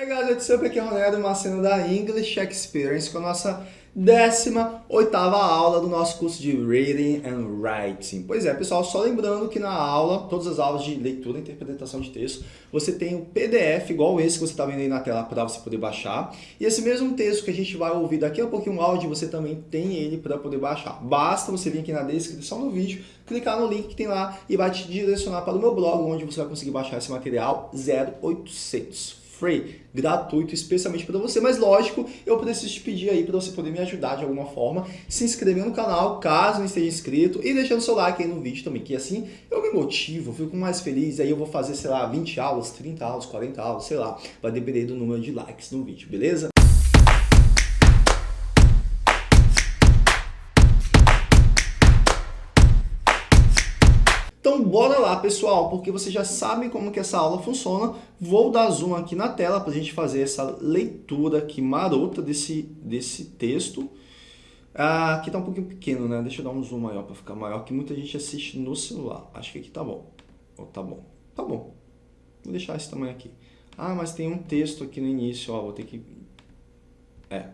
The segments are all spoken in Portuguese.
Hey guys, what's up? Aqui é o Ronaldo, uma cena da English Experience com a nossa 18ª aula do nosso curso de Reading and Writing. Pois é, pessoal, só lembrando que na aula, todas as aulas de leitura e interpretação de texto, você tem um PDF igual esse que você está vendo aí na tela para você poder baixar. E esse mesmo texto que a gente vai ouvir daqui a pouquinho o áudio, você também tem ele para poder baixar. Basta você vir aqui na descrição do vídeo, clicar no link que tem lá e vai te direcionar para o meu blog, onde você vai conseguir baixar esse material 0800 free, gratuito, especialmente para você. Mas lógico, eu preciso te pedir aí para você poder me ajudar de alguma forma, se inscrever no canal, caso não esteja inscrito, e deixando seu like aí no vídeo também, que assim eu me motivo, fico mais feliz, aí eu vou fazer, sei lá, 20 aulas, 30 aulas, 40 aulas, sei lá, vai depender do número de likes no vídeo, beleza? Então bora lá pessoal, porque você já sabe como que essa aula funciona. Vou dar zoom aqui na tela para a gente fazer essa leitura aqui marota desse, desse texto. Ah, aqui tá um pouquinho pequeno, né? Deixa eu dar um zoom maior para ficar maior, que muita gente assiste no celular. Acho que aqui tá bom. Oh, tá bom. Tá bom. Vou deixar esse tamanho aqui. Ah, mas tem um texto aqui no início, ó. Vou ter que... É.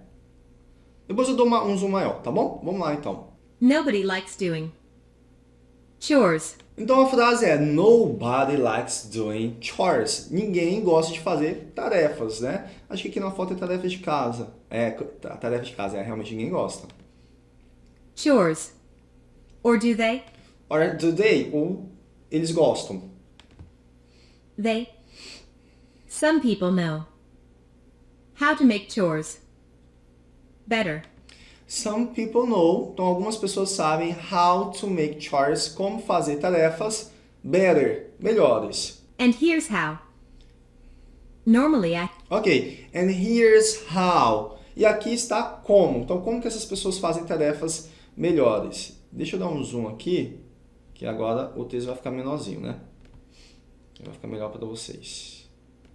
Depois eu dou uma, um zoom maior, tá bom? Vamos lá então. Nobody likes doing chores. Então a frase é Nobody likes doing chores. Ninguém gosta de fazer tarefas, né? Acho que aqui na foto é tarefa de casa. É, tarefa de casa, é, realmente ninguém gosta. Chores. Or do they? Or do they? Ou eles gostam. They. Some people know how to make chores better. Some people know, então algumas pessoas sabem how to make chores, como fazer tarefas better, melhores. And here's how. Normally I... Ok, and here's how. E aqui está como. Então como que essas pessoas fazem tarefas melhores? Deixa eu dar um zoom aqui, que agora o texto vai ficar menorzinho, né? Vai ficar melhor para vocês.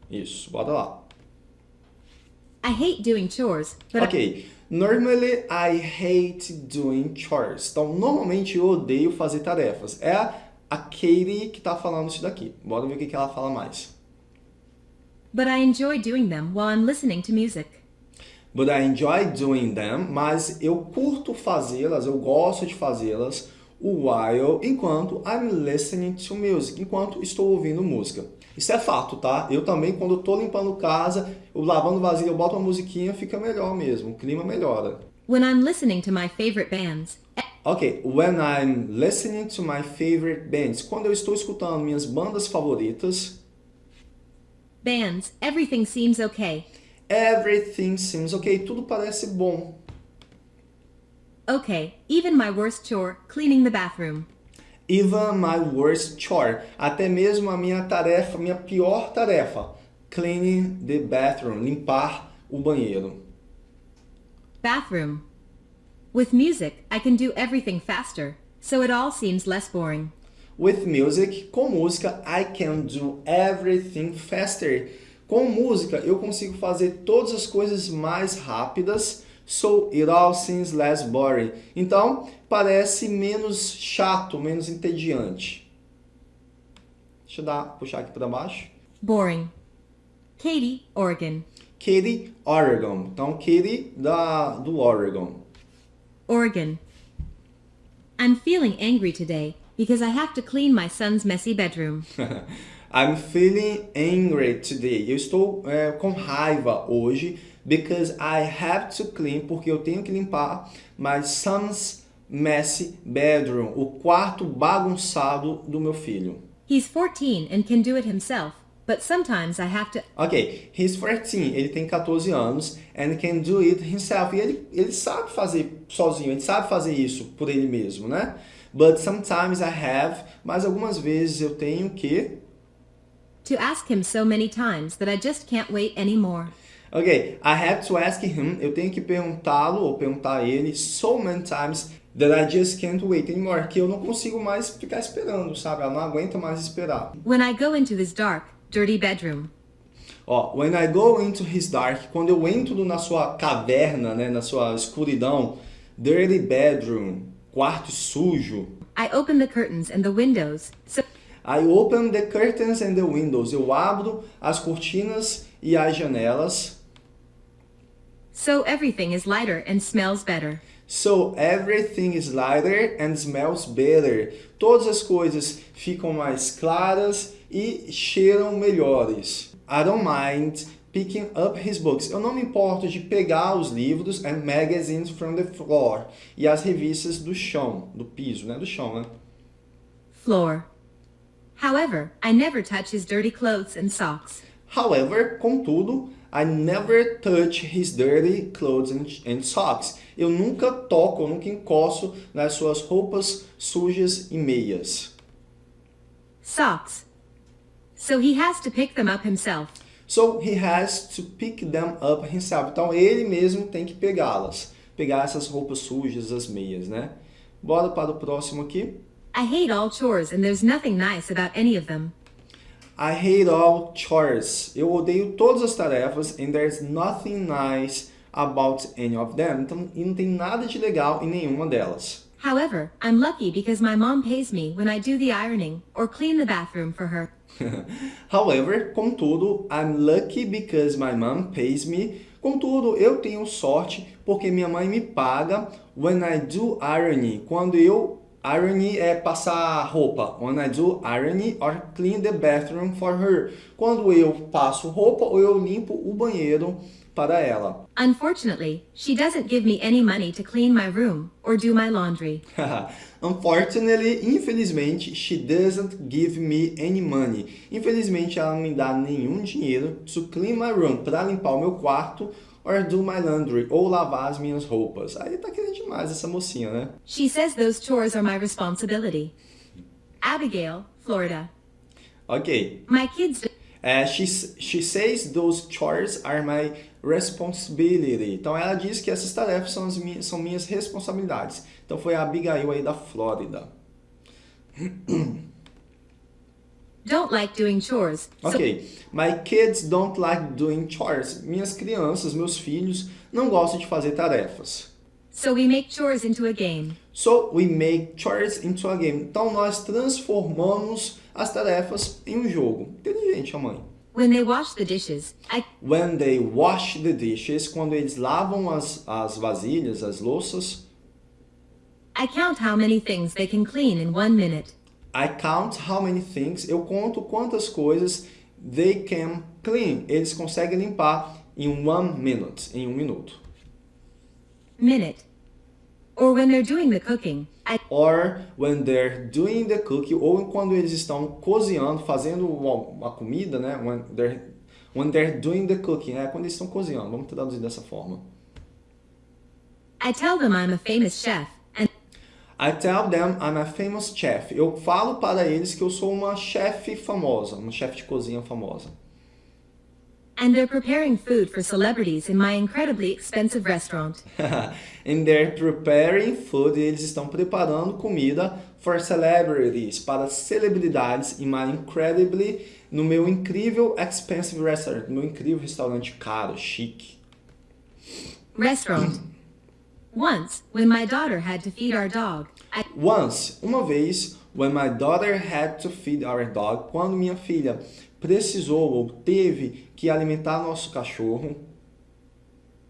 Isso, bora lá. I hate doing chores, but Ok. I... Normally, I hate doing chores. Então, normalmente eu odeio fazer tarefas. É a Katie que está falando isso daqui. Bora ver o que, ela fala mais. But I enjoy doing them while I'm listening to music. But I enjoy doing them, mas eu curto fazê-las, eu gosto de fazê-las while, enquanto I'm listening to music, enquanto estou ouvindo música. Isso é fato, tá? Eu também, quando eu tô limpando casa, eu lavando vasilha, eu boto uma musiquinha, fica melhor mesmo, o clima melhora. When I'm listening to my favorite bands. Ok, when I'm listening to my favorite bands. Quando eu estou escutando minhas bandas favoritas. Bands, everything seems okay. Everything seems okay. Tudo parece bom. Okay, even my worst chore, cleaning the bathroom. Even my worst chore. Até mesmo a minha tarefa, minha pior tarefa. Cleaning the bathroom. Limpar o banheiro. Bathroom. With music, I can do everything faster, so it all seems less boring. With music, com música, I can do everything faster. Com música, eu consigo fazer todas as coisas mais rápidas, So it all seems less boring. Então, parece menos chato, menos entediante. Deixa eu dar, puxar aqui para baixo. Boring. Katie, Oregon. Katie, Oregon. Então, Katie da, do Oregon. Oregon. I'm feeling angry today because I have to clean my son's messy bedroom. I'm feeling angry today. Eu estou é, com raiva hoje because I have to clean, porque eu tenho que limpar my son's messy bedroom, o quarto bagunçado do meu filho. He's 14 and can do it himself. But sometimes I have to... Ok, he's 14, ele tem 14 anos, and can do it himself. E ele, ele sabe fazer sozinho, ele sabe fazer isso por ele mesmo, né? But sometimes I have, mas algumas vezes eu tenho que... To ask him so many times that I just can't wait anymore. Ok, I have to ask him, eu tenho que perguntá-lo ou perguntar a ele so many times that I just can't wait anymore, que eu não consigo mais ficar esperando, sabe? Ela não aguenta mais esperar. When I go into his dark, dirty bedroom. Ó, when I go into his dark, quando eu entro na sua caverna, né, na sua escuridão, dirty bedroom, quarto sujo. I open the curtains and the windows. So I open the curtains and the windows. Eu abro as cortinas e as janelas. So everything is lighter and smells better. So everything is lighter and smells better. Todas as coisas ficam mais claras e cheiram melhores. I don't mind picking up his books. Eu não me importo de pegar os livros and magazines from the floor. E as revistas do chão, do piso, né? Do chão, né? Floor. However, I never touch his dirty clothes and socks. However, contudo, I never touch his dirty clothes and, socks. Eu nunca toco, eu nunca encosto nas suas roupas sujas e meias. Socks. So he has to pick them up himself. So he has to pick them up himself. Então ele mesmo tem que pegá-las. Pegar essas roupas sujas, as meias, né? Bora para o próximo aqui. I hate all chores and there's nothing nice about any of them. I hate all chores. Eu odeio todas as tarefas and there's nothing nice about any of them. Então, e não tem nada de legal em nenhuma delas. However, I'm lucky because my mom pays me when I do the ironing or clean the bathroom for her. However, contudo, I'm lucky because my mom pays me. Contudo, eu tenho sorte porque minha mãe me paga when I do ironing. Quando eu Irony é passar roupa. When I do irony or clean the bathroom for her. Quando eu passo roupa ou eu limpo o banheiro para ela. Unfortunately, she doesn't give me any money to clean my room or do my laundry. Unfortunately, infelizmente, she doesn't give me any money. Infelizmente, ela não me dá nenhum dinheiro to clean my room, para limpar o meu quarto or do my laundry, ou lavar as minhas roupas. Aí tá querendo demais essa mocinha, né? She says those chores are my responsibility. Abigail, Florida. Ok. My kids É, she, she says those chores are my responsibility. Então ela diz que essas tarefas são, as minhas, são minhas responsabilidades. Então foi a Abigail aí da Flórida. don't like doing chores. Ok. My kids don't like doing chores. Minhas crianças, meus filhos, não gostam de fazer tarefas. So we make chores into a game. So we make chores into a game. Então nós transformamos as tarefas em um jogo. Inteligente, a mãe. When they wash the dishes, I When they wash the dishes, quando eles lavam as, as vasilhas, as louças, I count how many things they can clean in one minute. I count how many things, eu conto quantas coisas they can clean. Eles conseguem limpar em one minute, em um minuto. Minute. Or when they're doing the cooking, I Or when they're doing the cooking, ou quando eles estão cozinhando, fazendo uma, comida, né? When they're, when they're doing the cooking, é quando eles estão cozinhando. Vamos traduzir dessa forma. I tell them I'm a famous chef I tell them I'm a famous chef. Eu falo para eles que eu sou uma chefe famosa, uma chefe de cozinha famosa. and they're preparing food for celebrities in my incredibly expensive restaurant. And they're preparing food, e eles estão preparando comida for celebrities, para celebridades in my incredibly, no meu incrível expensive restaurant, no meu incrível restaurante caro, chique. Restaurant. Once, when my daughter had to feed our dog, I Once, uma vez, when my daughter had to feed our dog, quando minha filha precisou ou teve que alimentar nosso cachorro,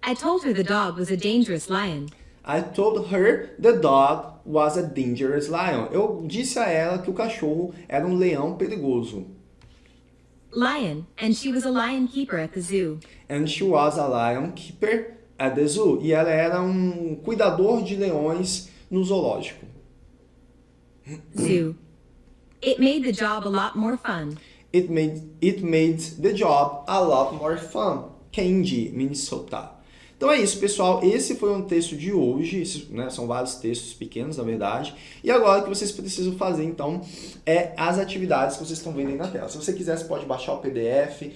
I told her the dog was a dangerous lion. I told her the dog was a dangerous lion. Eu disse a ela que o cachorro era um leão perigoso. Lion, and she was a lion keeper at the zoo. And she was a lion keeper zoo. E ela era um cuidador de leões no zoológico. Zoo. It made the job a lot more fun. It made, it made the job a lot more fun. Candy, Minnesota. Então é isso, pessoal. Esse foi um texto de hoje. Né, são vários textos pequenos, na verdade. E agora o que vocês precisam fazer, então, é as atividades que vocês estão vendo aí na tela. Se você quiser, você pode baixar o PDF.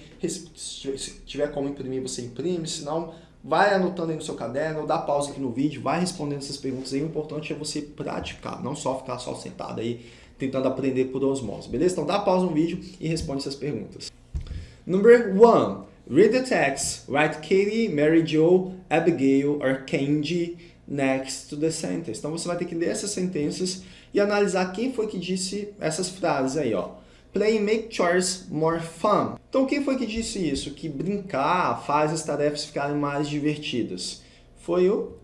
Se tiver como imprimir, você imprime. Se não, vai anotando aí no seu caderno, dá pausa aqui no vídeo, vai respondendo essas perguntas aí. O importante é você praticar, não só ficar só sentado aí tentando aprender por osmose, beleza? Então dá pausa no vídeo e responde essas perguntas. Number one, read the text. Write Katie, Mary Jo, Abigail or Kenji next to the sentence. Então você vai ter que ler essas sentenças e analisar quem foi que disse essas frases aí, ó. Play make chores more fun. Então quem foi que disse isso? Que brincar faz as tarefas ficarem mais divertidas. Foi o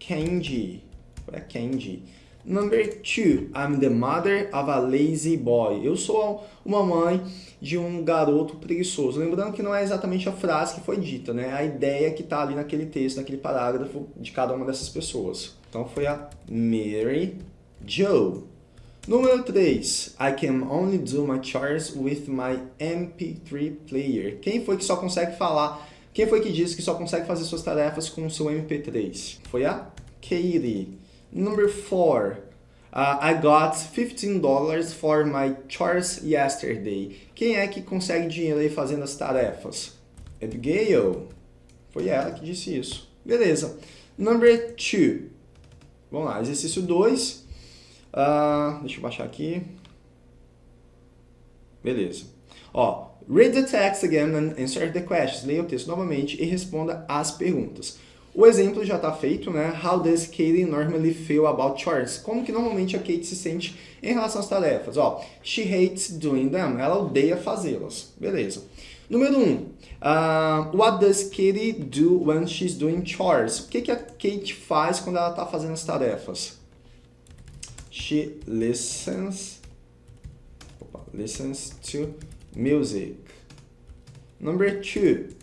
Candy. Foi a Candy. Number two, I'm the mother of a lazy boy. Eu sou uma mãe de um garoto preguiçoso. Lembrando que não é exatamente a frase que foi dita, né? A ideia que está ali naquele texto, naquele parágrafo de cada uma dessas pessoas. Então foi a Mary Joe. Número 3. I can only do my chores with my MP3 player. Quem foi que só consegue falar? Quem foi que disse que só consegue fazer suas tarefas com o seu MP3? Foi a Katie. Number 4. Uh, I got $15 for my chores yesterday. Quem é que consegue dinheiro aí fazendo as tarefas? Abigail. Foi ela que disse isso. Beleza. Number 2. Vamos lá, exercício 2. Uh, deixa eu baixar aqui. Beleza. Ó, read the text again and answer the questions. Leia o texto novamente e responda as perguntas. O exemplo já está feito, né? How does Katie normally feel about chores? Como que normalmente a Kate se sente em relação às tarefas? Ó, she hates doing them. Ela odeia fazê-las. Beleza. Número 1. Um, uh, what does Katie do when she's doing chores? O que, que a Kate faz quando ela está fazendo as tarefas? She listens listens to music. Number two,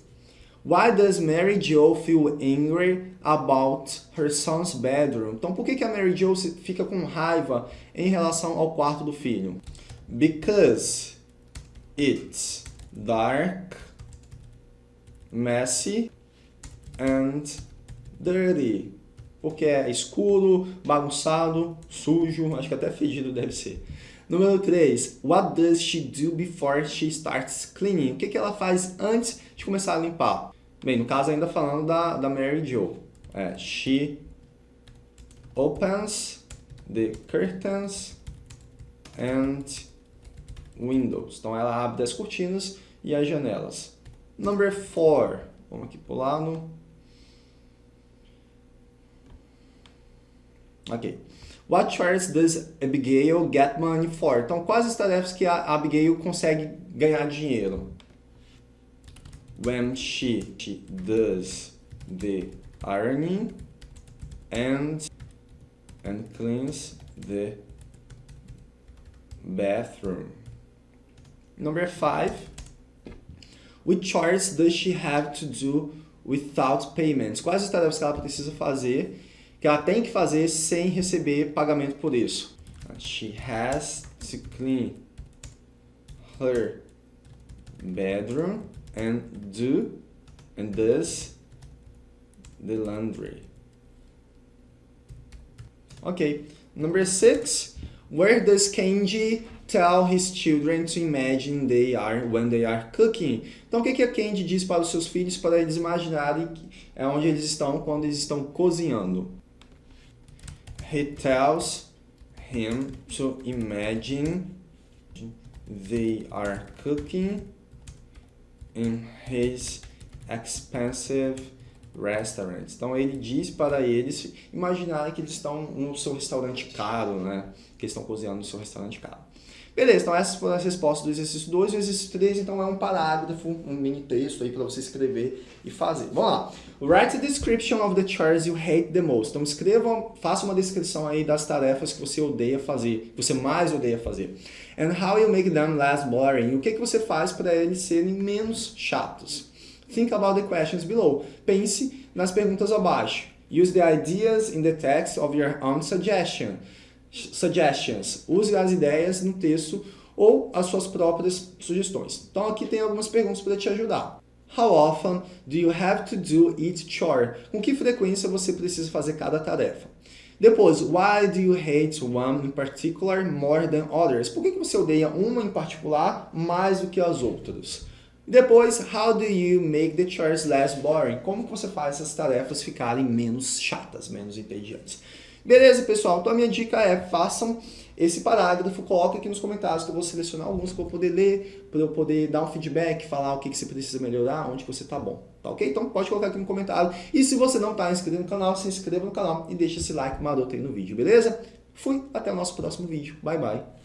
why does Mary Jo feel angry about her son's bedroom? Então, por que, que a Mary Jo fica com raiva em relação ao quarto do filho? Because it's dark, messy and dirty porque é escuro, bagunçado, sujo, acho que até fedido deve ser. Número 3. What does she do before she starts cleaning? O que, que ela faz antes de começar a limpar? Bem, no caso ainda falando da, da Mary Jo. É, she opens the curtains and windows. Então ela abre as cortinas e as janelas. Number 4. Vamos aqui pular no Ok. What chores does Abigail get money for? Então, quais as tarefas que a Abigail consegue ganhar dinheiro? When she, does the ironing and, and cleans the bathroom. Number five. Which chores does she have to do without payments? Quais as tarefas que ela precisa fazer que ela tem que fazer sem receber pagamento por isso. She has to clean her bedroom and do and does the laundry. Okay, number six. Where does Kenji tell his children to imagine they are when they are cooking? Então, o que, que a Kenji diz para os seus filhos para eles imaginarem é onde eles estão quando eles estão cozinhando? He tells him to imagine they are cooking in his expensive restaurant. Então ele diz para eles imaginarem que eles estão no seu restaurante caro, né? Que eles estão cozinhando no seu restaurante caro. Beleza, então essas foram as respostas do exercício 2 e o exercício 3, então é um parágrafo, um mini texto aí para você escrever e fazer. Vamos lá. Write a description of the chores you hate the most. Então escreva, faça uma descrição aí das tarefas que você odeia fazer, que você mais odeia fazer. And how you make them less boring. O que, que você faz para eles serem menos chatos. Think about the questions below. Pense nas perguntas abaixo. Use the ideas in the text of your own suggestion suggestions. Use as ideias no texto ou as suas próprias sugestões. Então aqui tem algumas perguntas para te ajudar. How often do you have to do each chore? Com que frequência você precisa fazer cada tarefa? Depois, why do you hate one in particular more than others? Por que você odeia uma em particular mais do que as outras? Depois, how do you make the chores less boring? Como você faz essas tarefas ficarem menos chatas, menos entediantes? Beleza, pessoal? Então a minha dica é, façam esse parágrafo, coloque aqui nos comentários que eu vou selecionar alguns para eu poder ler, para eu poder dar um feedback, falar o que, que você precisa melhorar, onde você está bom, tá ok? Então pode colocar aqui no comentário. E se você não está inscrito no canal, se inscreva no canal e deixa esse like maroto aí no vídeo, beleza? Fui, até o nosso próximo vídeo. Bye, bye.